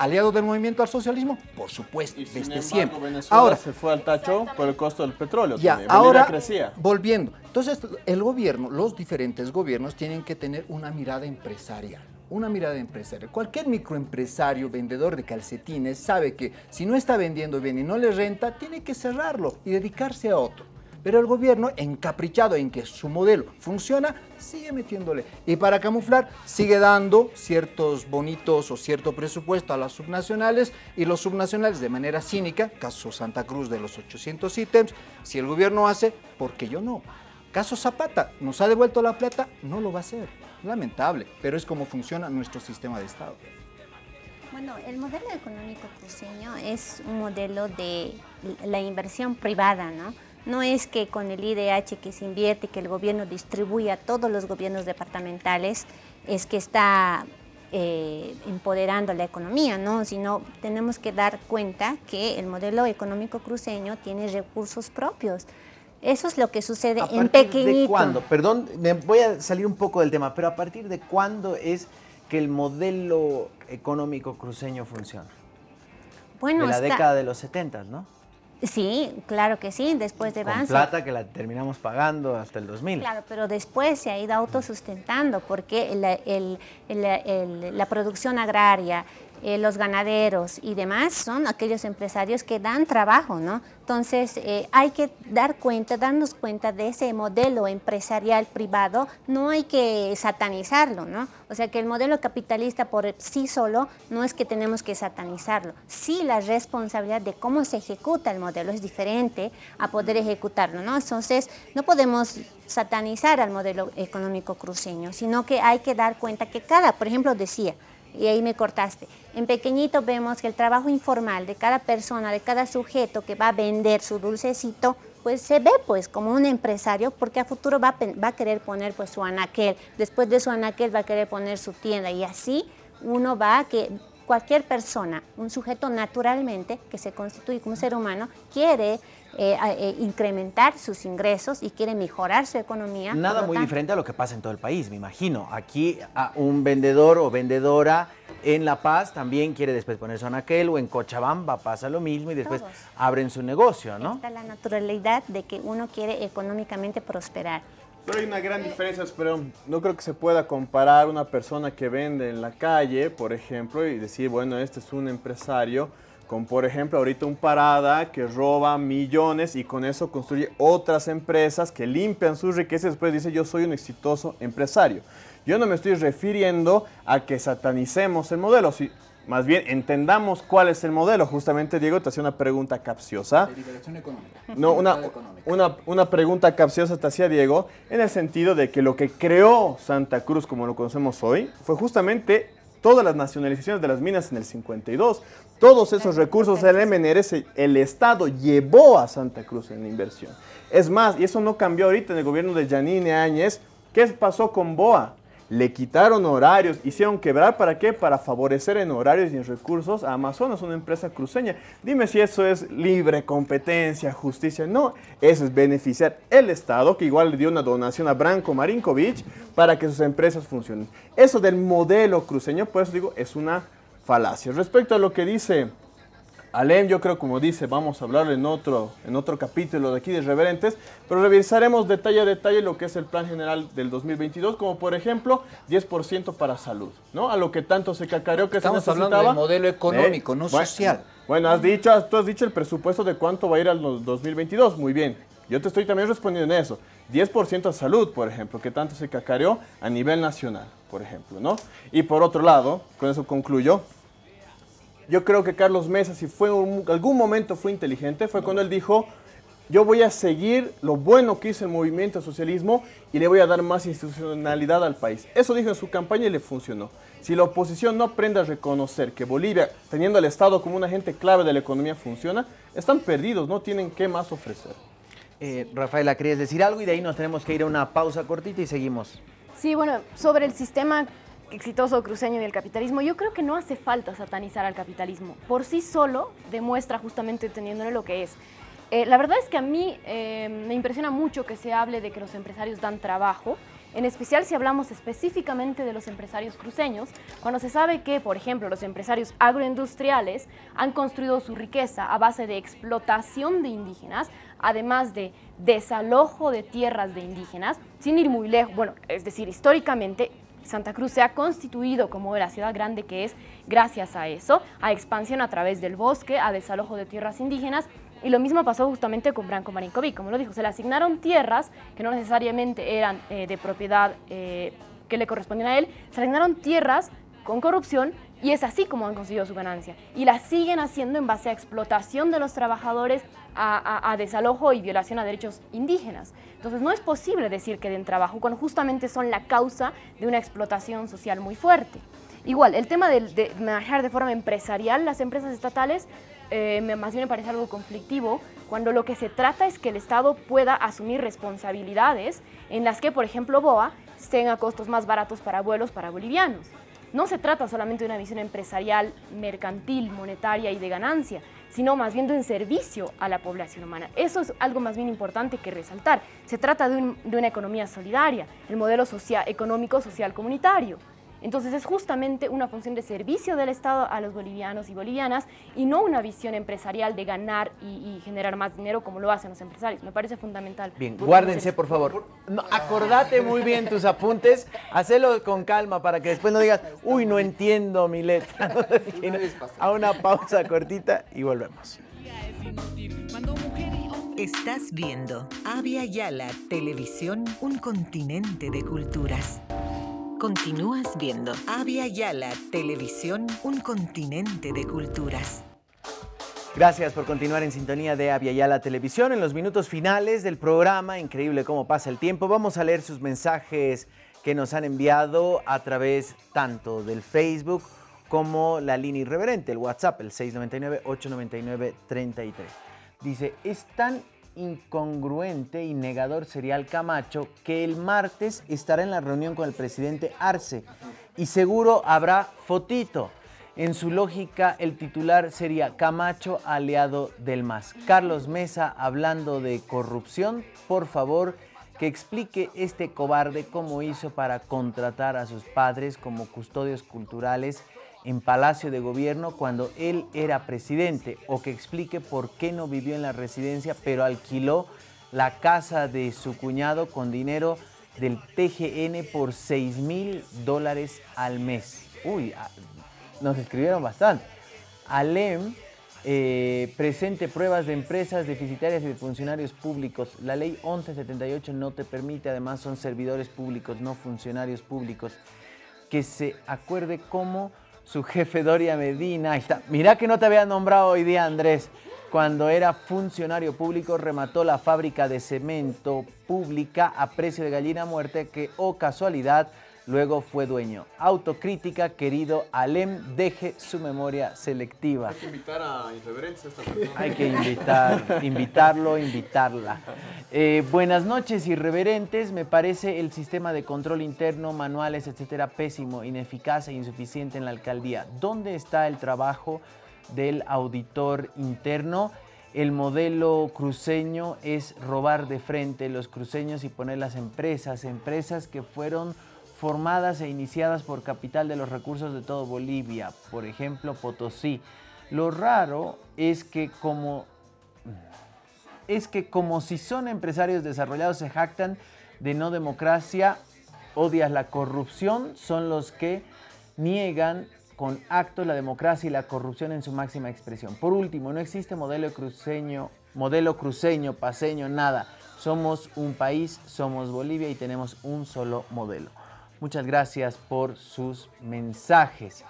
Aliado del movimiento al socialismo? Por supuesto, desde siempre. ahora se fue al tacho por el costo del petróleo. Ya, ahora crecía. volviendo. Entonces, el gobierno, los diferentes gobiernos tienen que tener una mirada empresarial una mirada empresarial. Cualquier microempresario, vendedor de calcetines, sabe que si no está vendiendo bien y no le renta, tiene que cerrarlo y dedicarse a otro. Pero el gobierno, encaprichado en que su modelo funciona, sigue metiéndole. Y para camuflar, sigue dando ciertos bonitos o cierto presupuesto a las subnacionales y los subnacionales de manera cínica, caso Santa Cruz de los 800 ítems, si el gobierno hace, ¿por qué yo no? Caso Zapata, ¿nos ha devuelto la plata? No lo va a hacer. Lamentable, pero es como funciona nuestro sistema de Estado. Bueno, el modelo económico cruceño es un modelo de la inversión privada, ¿no? No es que con el IDH que se invierte, que el gobierno distribuye a todos los gobiernos departamentales, es que está eh, empoderando la economía, ¿no? sino tenemos que dar cuenta que el modelo económico cruceño tiene recursos propios. Eso es lo que sucede ¿A en partir pequeñito. ¿De cuándo? Perdón, me voy a salir un poco del tema, pero ¿a partir de cuándo es que el modelo económico cruceño funciona? Bueno, de la década de los 70, ¿no? Sí, claro que sí, después de Vance. plata que la terminamos pagando hasta el 2000. Claro, pero después se ha ido autosustentando porque el- el- el- el- la producción agraria, eh, los ganaderos y demás son aquellos empresarios que dan trabajo, ¿no? Entonces eh, hay que dar cuenta, darnos cuenta de ese modelo empresarial privado, no hay que satanizarlo, ¿no? O sea que el modelo capitalista por sí solo no es que tenemos que satanizarlo. Sí la responsabilidad de cómo se ejecuta el modelo es diferente a poder ejecutarlo, ¿no? Entonces no podemos satanizar al modelo económico cruceño, sino que hay que dar cuenta que cada, por ejemplo, decía, y ahí me cortaste. En pequeñito vemos que el trabajo informal de cada persona, de cada sujeto que va a vender su dulcecito, pues se ve pues como un empresario porque a futuro va a, va a querer poner pues su anaquel, después de su anaquel va a querer poner su tienda y así uno va a que cualquier persona, un sujeto naturalmente que se constituye como ser humano, quiere eh, eh, incrementar sus ingresos y quiere mejorar su economía. Nada muy tanto- diferente a lo que pasa en todo el país, me imagino. Aquí a un vendedor o vendedora en La Paz también quiere después poner su anaquel o en Cochabamba pasa lo mismo y después Todos. abren su negocio, ¿no? Está la naturalidad de que uno quiere económicamente prosperar. Pero hay una gran diferencia, pero no creo que se pueda comparar una persona que vende en la calle, por ejemplo, y decir, bueno, este es un empresario, con por ejemplo ahorita un parada que roba millones y con eso construye otras empresas que limpian sus riquezas y después dice yo soy un exitoso empresario. Yo no me estoy refiriendo a que satanicemos el modelo, si, más bien entendamos cuál es el modelo. Justamente Diego te hacía una pregunta capciosa. liberación económica. No, una, una, una pregunta capciosa te hacía Diego, en el sentido de que lo que creó Santa Cruz como lo conocemos hoy fue justamente todas las nacionalizaciones de las minas en el 52. Todos esos recursos del MNRS, el Estado llevó a Santa Cruz en la inversión. Es más, y eso no cambió ahorita en el gobierno de Yanine Áñez, ¿qué pasó con BOA? Le quitaron horarios, hicieron quebrar, ¿para qué? Para favorecer en horarios y en recursos a Amazonas, una empresa cruceña. Dime si eso es libre competencia, justicia. No, eso es beneficiar el Estado, que igual le dio una donación a Branko Marinkovic para que sus empresas funcionen. Eso del modelo cruceño, por eso digo, es una falacia. Respecto a lo que dice Alem, yo creo, como dice, vamos a hablar en otro, en otro capítulo de aquí de Reverentes, pero revisaremos detalle a detalle lo que es el plan general del 2022, como por ejemplo 10% para salud, ¿no? A lo que tanto se cacareó que Estamos se hablando necesitaba. del modelo económico, no bueno, social. Bueno, has dicho, tú has dicho el presupuesto de cuánto va a ir al no- 2022, muy bien. Yo te estoy también respondiendo en eso. 10% a salud, por ejemplo, que tanto se cacareó a nivel nacional, por ejemplo, ¿no? Y por otro lado, con eso concluyo, yo creo que Carlos Mesa, si fue un- algún momento fue inteligente, fue cuando él dijo, yo voy a seguir lo bueno que hizo el movimiento socialismo y le voy a dar más institucionalidad al país. Eso dijo en su campaña y le funcionó. Si la oposición no aprende a reconocer que Bolivia, teniendo al Estado como un agente clave de la economía, funciona, están perdidos, no tienen qué más ofrecer. Eh, Rafaela, ¿querías decir algo? Y de ahí nos tenemos que ir a una pausa cortita y seguimos. Sí, bueno, sobre el sistema exitoso cruceño y el capitalismo, yo creo que no hace falta satanizar al capitalismo. Por sí solo demuestra justamente teniéndole lo que es. Eh, la verdad es que a mí eh, me impresiona mucho que se hable de que los empresarios dan trabajo, en especial si hablamos específicamente de los empresarios cruceños, cuando se sabe que, por ejemplo, los empresarios agroindustriales han construido su riqueza a base de explotación de indígenas, además de desalojo de tierras de indígenas, sin ir muy lejos, bueno, es decir, históricamente Santa Cruz se ha constituido como la ciudad grande que es gracias a eso, a expansión a través del bosque, a desalojo de tierras indígenas. Y lo mismo pasó justamente con Branco Marinkovic, como lo dijo, se le asignaron tierras que no necesariamente eran eh, de propiedad eh, que le correspondían a él, se le asignaron tierras con corrupción Y es así como han conseguido su ganancia. Y la siguen haciendo en base a explotación de los trabajadores, a, desalojo y violación a derechos indígenas. Entonces no es posible decir que den trabajo cuando justamente son la causa de una explotación social muy fuerte. Igual, el tema de, de manejar de forma empresarial las empresas estatales eh, más bien me parece algo conflictivo cuando lo que se trata es que el Estado pueda asumir responsabilidades en las que, por ejemplo, BOA tenga costos más baratos para vuelos para bolivianos. No se trata solamente de una visión empresarial, mercantil, monetaria y de ganancia, sino más bien de un servicio a la población humana. Eso es algo más bien importante que resaltar. Se trata de, una economía solidaria, el modelo social, económico social comunitario. Entonces es justamente una función de servicio del Estado a los bolivianos y bolivianas y no una visión empresarial de ganar y, generar más dinero como lo hacen los empresarios. Me parece fundamental. Bien, guárdense por favor. acordate muy bien tus apuntes, hacelo con calma para que después no digas, uy, no entiendo mi letra. a una pausa cortita y volvemos. Estás viendo Avia Yala Televisión, un continente de culturas. Continúas viendo Avia Yala Televisión, un continente de culturas. Gracias por continuar en sintonía de Avia Yala Televisión. En los minutos finales del programa, increíble cómo pasa el tiempo, vamos a leer sus mensajes que nos han enviado a través tanto del Facebook como la línea irreverente, el WhatsApp, el 699-899-33. Dice, es tan incongruente y negador serial Camacho que el martes estará en la reunión con el presidente Arce y seguro habrá fotito. En su lógica, el titular sería Camacho, aliado del MAS. Carlos Mesa, hablando de corrupción, por favor, que explique este cobarde cómo hizo para contratar a sus padres como custodios culturales en Palacio de Gobierno cuando él era presidente o que explique por qué no vivió en la residencia pero alquiló la casa de su cuñado con dinero del TGN por 6 mil dólares al mes. Uy, ah, nos escribieron bastante. Alem eh, presente pruebas de empresas deficitarias y de funcionarios públicos. La ley 1178 no te permite, además son servidores públicos, no funcionarios públicos. Que se acuerde cómo su jefe Doria Medina. Ahí está. Mirá que no te había nombrado hoy día, Andrés. Cuando era funcionario público, remató la fábrica de cemento pública a precio de gallina muerte que, o oh casualidad, luego fue dueño. Autocrítica, querido Alem, deje su memoria selectiva. Hay que invitar a irreverentes a esta persona. Hay que invitar, invitarlo, invitarla. Eh, buenas noches, irreverentes. Me parece el sistema de control interno, manuales, etcétera, pésimo, ineficaz e insuficiente en la alcaldía. ¿Dónde está el trabajo del auditor interno? El modelo cruceño es robar de frente los cruceños y poner las empresas, empresas que fueron formadas e iniciadas por capital de los recursos de todo Bolivia, por ejemplo Potosí. Lo raro es que como es que como si son empresarios desarrollados se jactan de no democracia, odias la corrupción, son los que niegan con actos la democracia y la corrupción en su máxima expresión. Por último, no existe modelo cruceño, modelo cruceño, paseño, nada. Somos un país, somos Bolivia y tenemos un solo modelo. Muchas gracias por sus mensajes.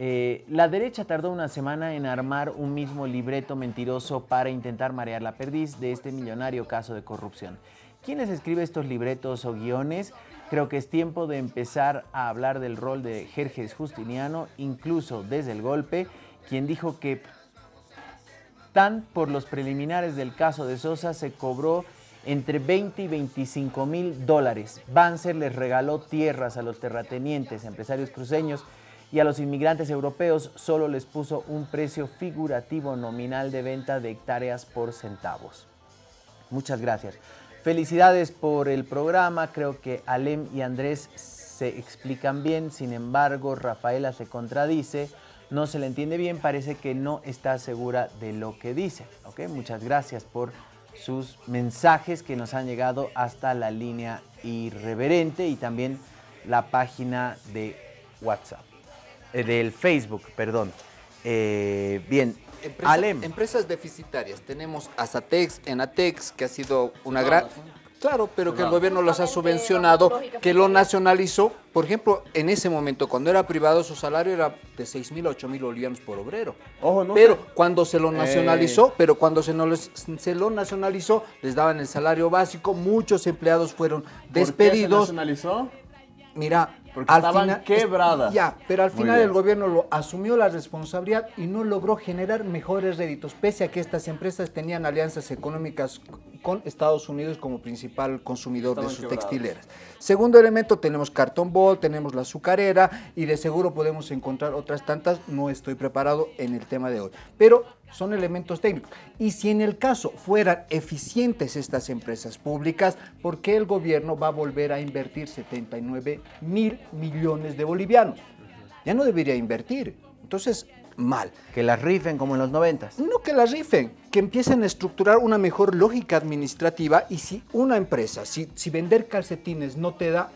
Eh, la derecha tardó una semana en armar un mismo libreto mentiroso para intentar marear la perdiz de este millonario caso de corrupción. ¿Quién les escribe estos libretos o guiones? Creo que es tiempo de empezar a hablar del rol de Jerjes Justiniano, incluso desde el golpe, quien dijo que tan por los preliminares del caso de Sosa se cobró entre 20 y 25 mil dólares. Banzer les regaló tierras a los terratenientes, empresarios cruceños y a los inmigrantes europeos solo les puso un precio figurativo nominal de venta de hectáreas por centavos. Muchas gracias. Felicidades por el programa, creo que Alem y Andrés se explican bien, sin embargo Rafaela se contradice, no se le entiende bien, parece que no está segura de lo que dice. ¿okay? Muchas gracias por sus mensajes que nos han llegado hasta la línea irreverente y también la página de WhatsApp, eh, del Facebook, perdón. Eh, bien, Alem. Empresas deficitarias. Tenemos Asatex, Enatex, que ha sido una gran... Claro, pero que el gobierno los ha subvencionado, que lo nacionalizó. Por ejemplo, en ese momento, cuando era privado, su salario era de 6 mil, 8 mil bolivianos por obrero. Ojo, no pero sé. cuando se lo nacionalizó, pero cuando se, no les- se lo nacionalizó, les daban el salario básico, muchos empleados fueron ¿Por qué se despedidos. nacionalizó? Mira, Porque estaban quebradas. Ya, pero al final el gobierno lo asumió la responsabilidad y no logró generar mejores réditos, pese a que estas empresas tenían alianzas económicas con Estados Unidos como principal consumidor de sus textileras. Segundo elemento, tenemos Cartón Ball, tenemos la azucarera y de seguro podemos encontrar otras tantas. No estoy preparado en el tema de hoy, pero son elementos técnicos. Y si en el caso fueran eficientes estas empresas públicas, ¿por qué el gobierno va a volver a invertir 79 mil millones de bolivianos? Ya no debería invertir. Entonces, mal. Que las rifen como en los noventas. No que la rifen, que empiecen a estructurar una mejor lógica administrativa y si una empresa, si, si vender calcetines no te da,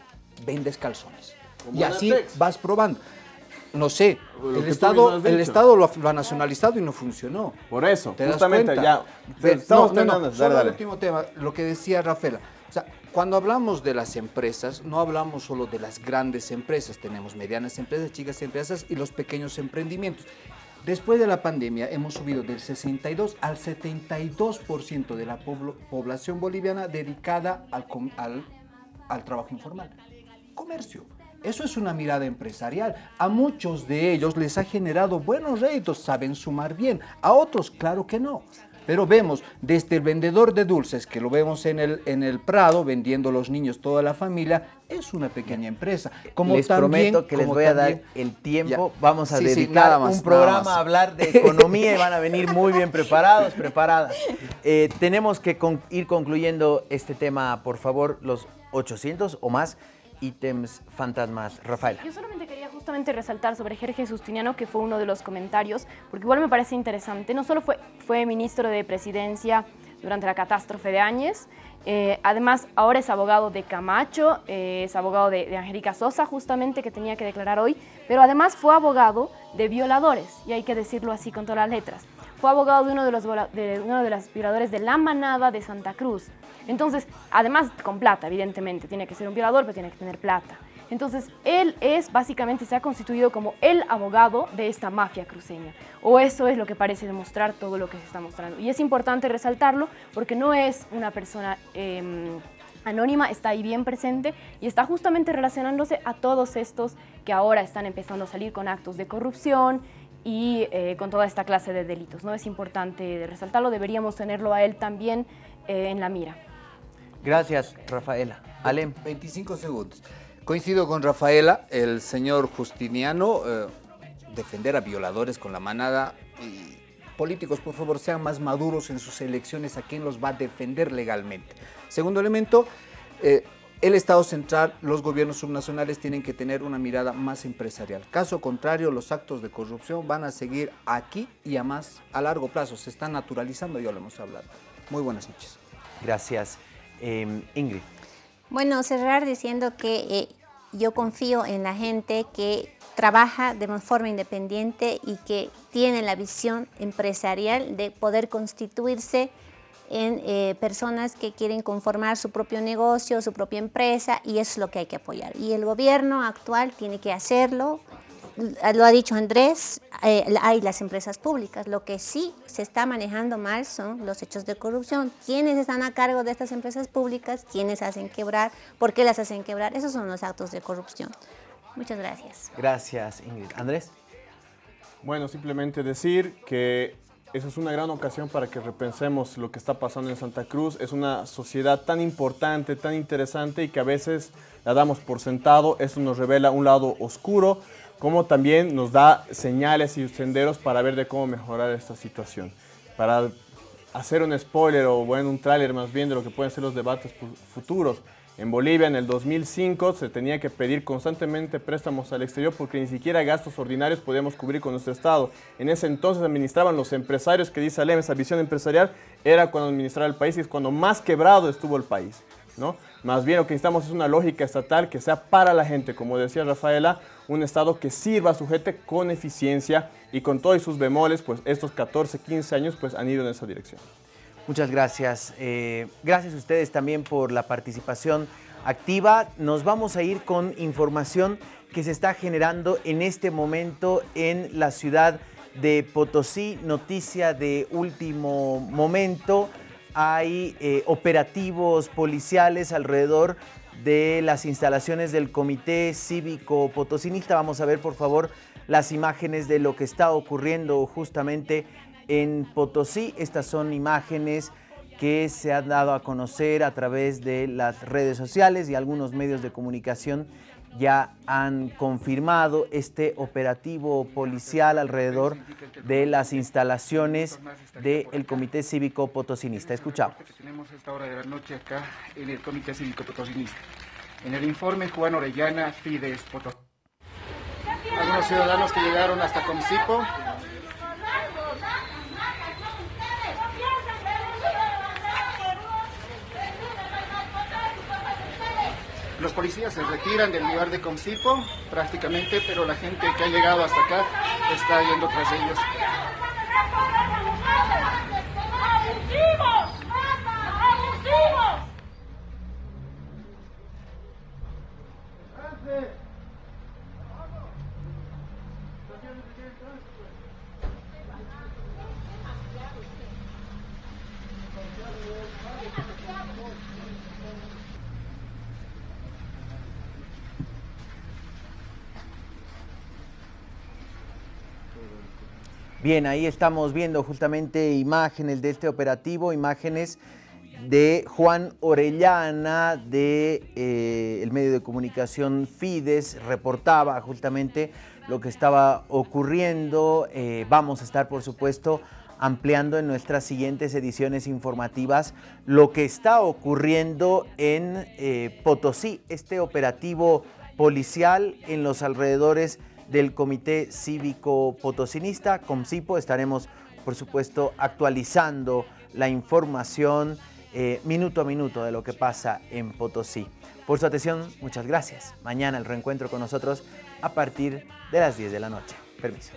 vendes calzones. Como Y así vas probando. No sé, el Estado, el. Estado lo, ha- lo ha nacionalizado y no funcionó. Por eso, ¿Te das justamente, ya. Ve, Estamos no, no, no, Dale, dale. el último tema, lo que decía Rafaela. O sea, cuando hablamos de las empresas, no hablamos solo de las grandes empresas, tenemos medianas empresas, chicas empresas y los pequeños emprendimientos. Después de la pandemia hemos subido del 62 al 72% de la población boliviana dedicada al, al, al trabajo informal. Comercio. Eso es una mirada empresarial. A muchos de ellos les ha generado buenos réditos, saben sumar bien. A otros, claro que no. Pero vemos desde el vendedor de dulces, que lo vemos en el, en el Prado, vendiendo los niños, toda la familia, es una pequeña empresa. Como les también- prometo que les voy a dar el tiempo. Ya. Vamos a Sí, dedicar más, un programa a hablar de economía y van a venir muy bien preparados, preparadas. Eh, tenemos que con- ir concluyendo este tema, por favor, los 800 o más ítems fantasmas. Rafaela. Yo solamente quería justamente resaltar sobre Jorge Justiniano, que fue uno de los comentarios, porque igual me parece interesante. No solo fue, fue ministro de Presidencia durante la catástrofe de Áñez, eh, además ahora es abogado de Camacho, eh, es abogado de, de Angélica Sosa, justamente, que tenía que declarar hoy, pero además fue abogado de violadores, y hay que decirlo así con todas las letras. Fue abogado de uno de los, de uno de los violadores de la manada de Santa Cruz. Entonces, además con plata, evidentemente, tiene que ser un violador, pero tiene que tener plata. Entonces, él es básicamente, se ha constituido como el abogado de esta mafia cruceña. O eso es lo que parece demostrar todo lo que se está mostrando. Y es importante resaltarlo porque no es una persona eh, anónima, está ahí bien presente y está justamente relacionándose a todos estos que ahora están empezando a salir con actos de corrupción y eh, con toda esta clase de delitos. ¿no? Es importante resaltarlo, deberíamos tenerlo a él también eh, en la mira. Gracias, Rafaela. Alem. 25 segundos. Coincido con Rafaela, el señor Justiniano, eh, defender a violadores con la manada. Y políticos, por favor, sean más maduros en sus elecciones a quién los va a defender legalmente. Segundo elemento, eh, el Estado central, los gobiernos subnacionales tienen que tener una mirada más empresarial. Caso contrario, los actos de corrupción van a seguir aquí y a más a largo plazo. Se están naturalizando, ya lo hemos hablado. Muy buenas noches. Gracias. Eh, Ingrid. Bueno, cerrar diciendo que eh, yo confío en la gente que trabaja de forma independiente y que tiene la visión empresarial de poder constituirse en eh, personas que quieren conformar su propio negocio, su propia empresa y eso es lo que hay que apoyar. Y el gobierno actual tiene que hacerlo, lo ha dicho Andrés, eh, hay las empresas públicas. Lo que sí se está manejando mal son los hechos de corrupción. ¿Quiénes están a cargo de estas empresas públicas? ¿Quiénes hacen quebrar? ¿Por qué las hacen quebrar? Esos son los actos de corrupción. Muchas gracias. Gracias, Ingrid. Andrés. Bueno, simplemente decir que eso es una gran ocasión para que repensemos lo que está pasando en Santa Cruz. Es una sociedad tan importante, tan interesante y que a veces la damos por sentado. Eso nos revela un lado oscuro, como también nos da señales y senderos para ver de cómo mejorar esta situación. Para hacer un spoiler o bueno, un tráiler más bien de lo que pueden ser los debates fu- futuros. En Bolivia en el 2005 se tenía que pedir constantemente préstamos al exterior porque ni siquiera gastos ordinarios podíamos cubrir con nuestro Estado. En ese entonces administraban los empresarios que dice Alem, esa visión empresarial era cuando administraba el país y es cuando más quebrado estuvo el país. ¿no? Más bien lo que necesitamos es una lógica estatal que sea para la gente, como decía Rafaela, un Estado que sirva a su gente con eficiencia y con todos sus bemoles, pues estos 14, 15 años pues han ido en esa dirección. Muchas gracias. Eh, gracias a ustedes también por la participación activa. Nos vamos a ir con información que se está generando en este momento en la ciudad de Potosí. Noticia de último momento. Hay eh, operativos policiales alrededor de las instalaciones del Comité Cívico Potosinista. Vamos a ver, por favor, las imágenes de lo que está ocurriendo justamente en Potosí. Estas son imágenes que se han dado a conocer a través de las redes sociales y algunos medios de comunicación ya han confirmado este operativo policial alrededor de las instalaciones del Comité Cívico Potosinista. Escuchamos. Tenemos esta hora de la noche acá en el Comité Cívico Potosinista. En el informe Juan Orellana, Fides Potosí. Algunos ciudadanos que llegaron hasta Comcipo Los policías se retiran del lugar de Comcipo prácticamente, pero la gente que ha llegado hasta acá está yendo tras ellos. Bien, ahí estamos viendo justamente imágenes de este operativo, imágenes de Juan Orellana de eh, el medio de comunicación Fides reportaba justamente lo que estaba ocurriendo. Eh, vamos a estar, por supuesto, ampliando en nuestras siguientes ediciones informativas lo que está ocurriendo en eh, Potosí, este operativo policial en los alrededores del Comité Cívico Potosinista, COMCIPO. Estaremos, por supuesto, actualizando la información eh, minuto a minuto de lo que pasa en Potosí. Por su atención, muchas gracias. Mañana el reencuentro con nosotros a partir de las 10 de la noche. Permiso.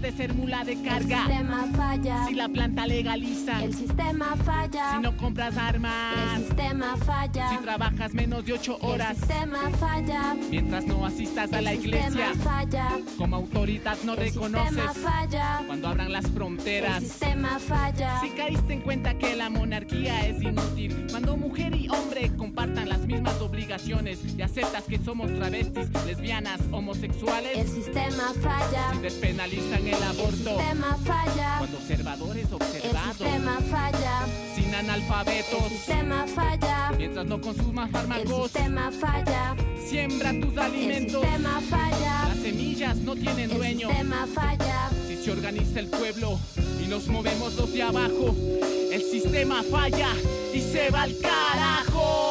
De ser mula de carga. El sistema falla. Si la planta legaliza. El sistema falla. Si no compras armas. El sistema falla. Si trabajas menos de ocho horas. El sistema falla. Mientras no asistas a la iglesia. El sistema falla. Como autoridad no El reconoces. sistema falla. Cuando abran las fronteras. El sistema falla. Si caíste en cuenta que la monarquía es inútil. Cuando mujer y hombre compartan las mismas obligaciones. Y aceptas que somos travestis, lesbianas, homosexuales. El sistema falla. Si despenalizan el aborto. El sistema falla. Cuando observadores observados. El sistema falla. Sin analfabetos. El sistema falla. Mientras no consumas El fármacos. sistema falla. Siembra tus alimentos. El sistema falla. Las semillas no tienen El dueño. sistema falla. Si se organiza el pueblo y nos movemos los de abajo, el sistema falla y se va al carajo.